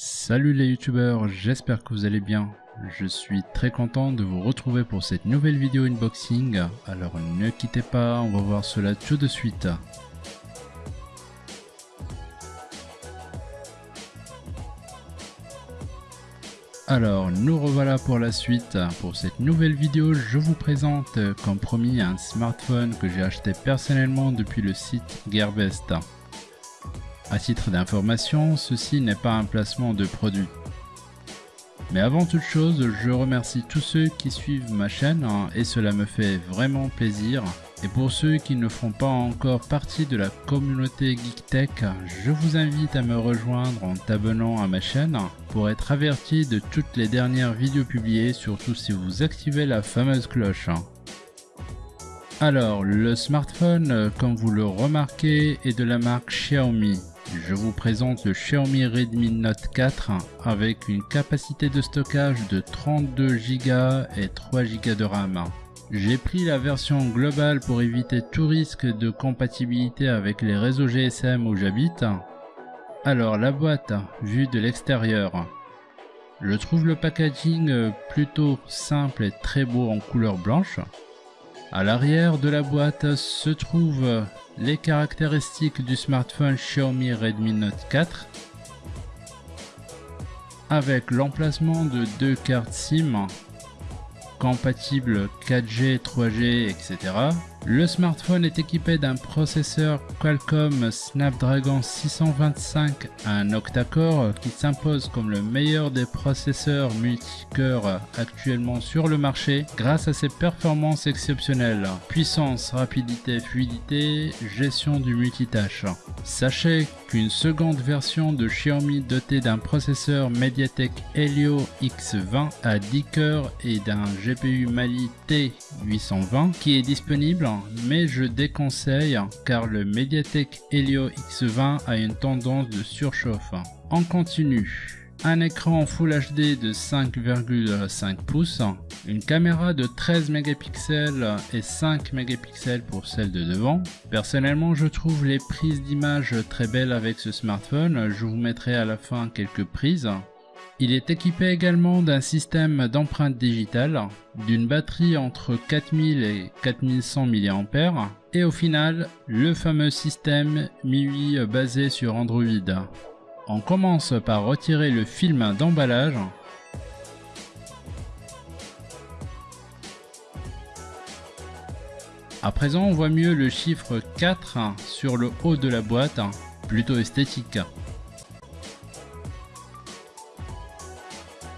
Salut les youtubeurs, j'espère que vous allez bien. Je suis très content de vous retrouver pour cette nouvelle vidéo unboxing. Alors ne quittez pas, on va voir cela tout de suite. Alors, nous revoilà pour la suite. Pour cette nouvelle vidéo, je vous présente, comme promis, un smartphone que j'ai acheté personnellement depuis le site Gearbest. À titre d'information, ceci n'est pas un placement de produit. Mais avant toute chose, je remercie tous ceux qui suivent ma chaîne hein, et cela me fait vraiment plaisir. Et pour ceux qui ne font pas encore partie de la communauté GeekTech, je vous invite à me rejoindre en t'abonnant à ma chaîne pour être averti de toutes les dernières vidéos publiées, surtout si vous activez la fameuse cloche. Alors, le smartphone, comme vous le remarquez, est de la marque Xiaomi. Je vous présente le Xiaomi Redmi Note 4 avec une capacité de stockage de 32 Go et 3 Go de RAM. J'ai pris la version globale pour éviter tout risque de compatibilité avec les réseaux GSM où j'habite. Alors la boîte, vue de l'extérieur. Je trouve le packaging plutôt simple et très beau en couleur blanche. À l'arrière de la boîte se trouvent les caractéristiques du smartphone Xiaomi Redmi Note 4 avec l'emplacement de deux cartes SIM compatibles 4G, 3G, etc. Le smartphone est équipé d'un processeur Qualcomm Snapdragon 625, un octa-core qui s'impose comme le meilleur des processeurs multicœurs actuellement sur le marché grâce à ses performances exceptionnelles, puissance, rapidité, fluidité, gestion du multitâche. Sachez qu'une seconde version de Xiaomi dotée d'un processeur Mediatek Helio X20 à 10 cœurs et d'un GPU Mali T820 qui est disponible mais je déconseille car le Mediatek Helio X20 a une tendance de surchauffe. En continu, un écran Full HD de 5,5 pouces, une caméra de 13 mégapixels et 5 mégapixels pour celle de devant. Personnellement, je trouve les prises d'image très belles avec ce smartphone, je vous mettrai à la fin quelques prises. Il est équipé également d'un système d'empreinte digitale, d'une batterie entre 4000 et 4100 mAh et au final, le fameux système MIUI basé sur Android. On commence par retirer le film d'emballage À présent, on voit mieux le chiffre 4 sur le haut de la boîte, plutôt esthétique.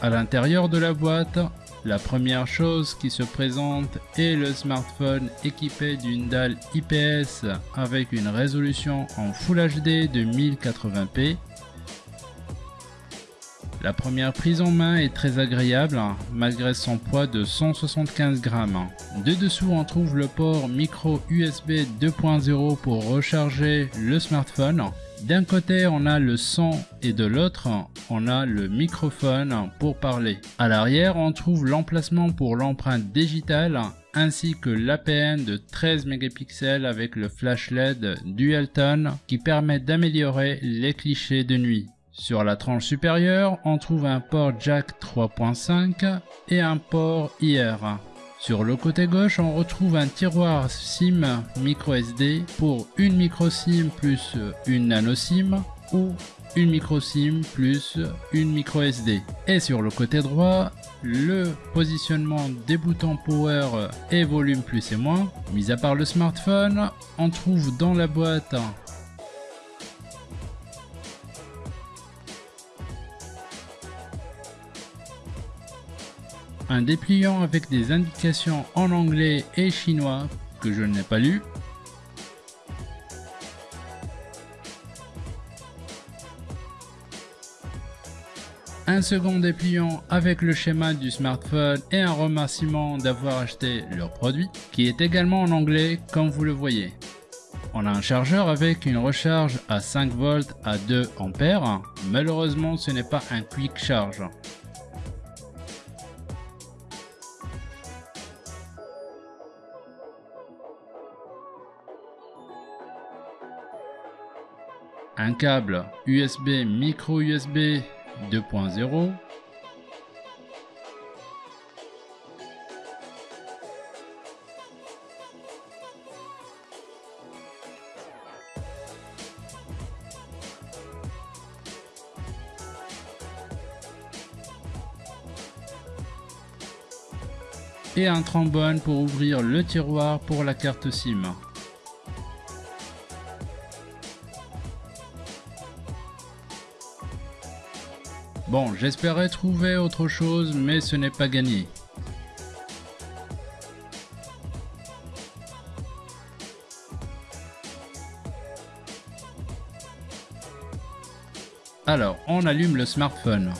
À l'intérieur de la boîte, la première chose qui se présente est le smartphone équipé d'une dalle IPS avec une résolution en Full HD de 1080p. La première prise en main est très agréable malgré son poids de 175 grammes. De dessous on trouve le port micro USB 2.0 pour recharger le smartphone d'un côté, on a le son et de l'autre, on a le microphone pour parler. À l'arrière, on trouve l'emplacement pour l'empreinte digitale ainsi que l'APN de 13 mégapixels avec le flash LED Dualton qui permet d'améliorer les clichés de nuit. Sur la tranche supérieure, on trouve un port jack 3.5 et un port IR. Sur le côté gauche, on retrouve un tiroir SIM micro SD pour une micro SIM plus une nano SIM ou une micro SIM plus une micro SD. Et sur le côté droit, le positionnement des boutons power et volume plus et moins. Mis à part le smartphone, on trouve dans la boîte un dépliant avec des indications en anglais et chinois que je n'ai pas lu. Un second dépliant avec le schéma du smartphone et un remerciement d'avoir acheté leur produit qui est également en anglais comme vous le voyez. On a un chargeur avec une recharge à 5 volts à 2 ampères. Malheureusement ce n'est pas un quick charge. Un câble USB micro USB 2.0, et un trombone pour ouvrir le tiroir pour la carte SIM. Bon, j'espérais trouver autre chose, mais ce n'est pas gagné. Alors, on allume le smartphone.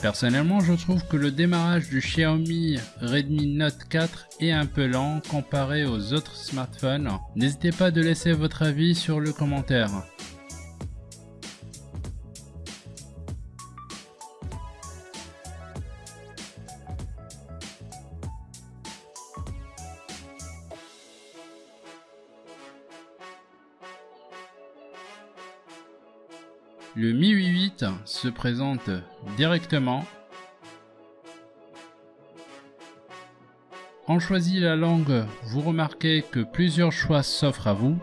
Personnellement, je trouve que le démarrage du Xiaomi Redmi Note 4 est un peu lent comparé aux autres smartphones. N'hésitez pas de laisser votre avis sur le commentaire. Le Mi 8 se présente directement. On choisit la langue, vous remarquez que plusieurs choix s'offrent à vous.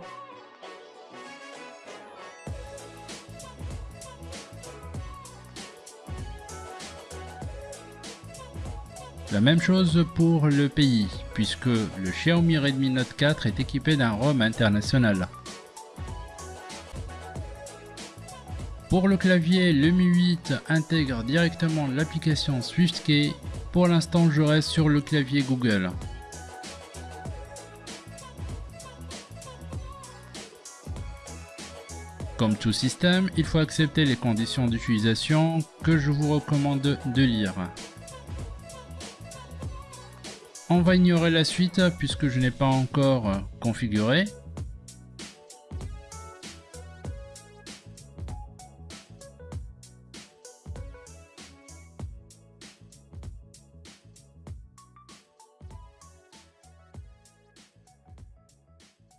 La même chose pour le pays, puisque le Xiaomi Redmi Note 4 est équipé d'un ROM international. Pour le clavier, le Mi 8 intègre directement l'application SwiftKey. Pour l'instant, je reste sur le clavier Google. Comme tout système, il faut accepter les conditions d'utilisation que je vous recommande de lire. On va ignorer la suite puisque je n'ai pas encore configuré.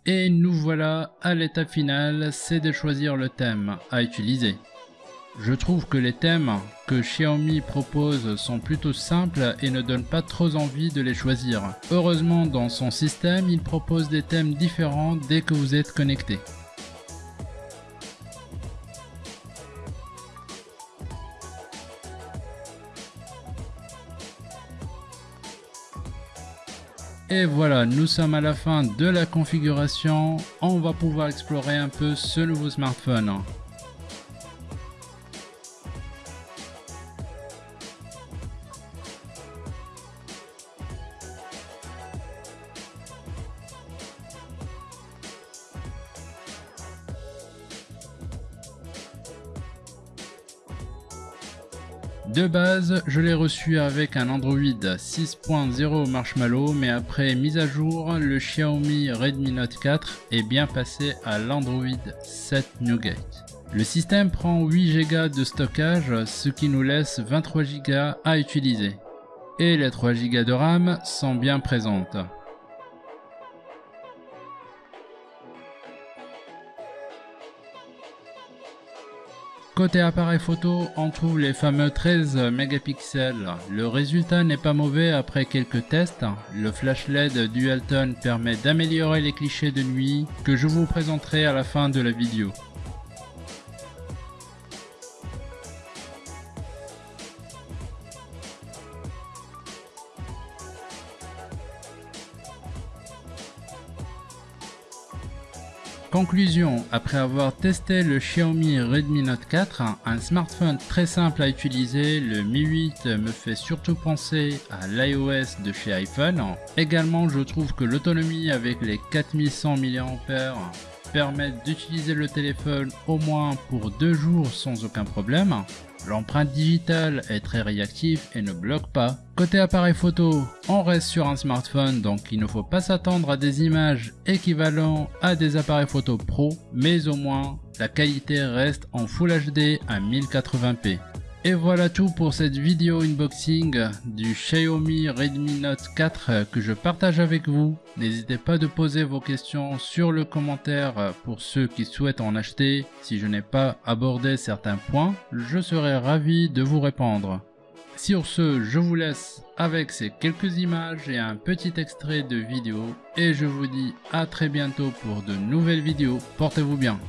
Et nous voilà à l'étape finale, c'est de choisir le thème à utiliser. Je trouve que les thèmes que Xiaomi propose sont plutôt simples et ne donnent pas trop envie de les choisir. Heureusement dans son système, il propose des thèmes différents dès que vous êtes connecté. Et voilà, nous sommes à la fin de la configuration. On va pouvoir explorer un peu ce nouveau smartphone. De base, je l'ai reçu avec un Android 6.0 Marshmallow, mais après mise à jour, le Xiaomi Redmi Note 4 est bien passé à l'Android 7 Nougat. Le système prend 8 Go de stockage, ce qui nous laisse 23 Go à utiliser. Et les 3 Go de RAM sont bien présentes. Côté appareil photo, on trouve les fameux 13 mégapixels. Le résultat n'est pas mauvais après quelques tests. Le flash LED Dualton permet d'améliorer les clichés de nuit que je vous présenterai à la fin de la vidéo. Conclusion, après avoir testé le Xiaomi Redmi Note 4, un smartphone très simple à utiliser, le Mi 8 me fait surtout penser à l'iOS de chez iPhone. Également, je trouve que l'autonomie avec les 4100 mAh permet d'utiliser le téléphone au moins pour deux jours sans aucun problème. L'empreinte digitale est très réactive et ne bloque pas. Côté appareil photo, on reste sur un smartphone donc il ne faut pas s'attendre à des images équivalentes à des appareils photo pro, mais au moins la qualité reste en Full HD à 1080p. Et voilà tout pour cette vidéo unboxing du Xiaomi Redmi Note 4 que je partage avec vous. N'hésitez pas de poser vos questions sur le commentaire pour ceux qui souhaitent en acheter. Si je n'ai pas abordé certains points, je serai ravi de vous répondre. Sur ce, je vous laisse avec ces quelques images et un petit extrait de vidéo et je vous dis à très bientôt pour de nouvelles vidéos. Portez-vous bien.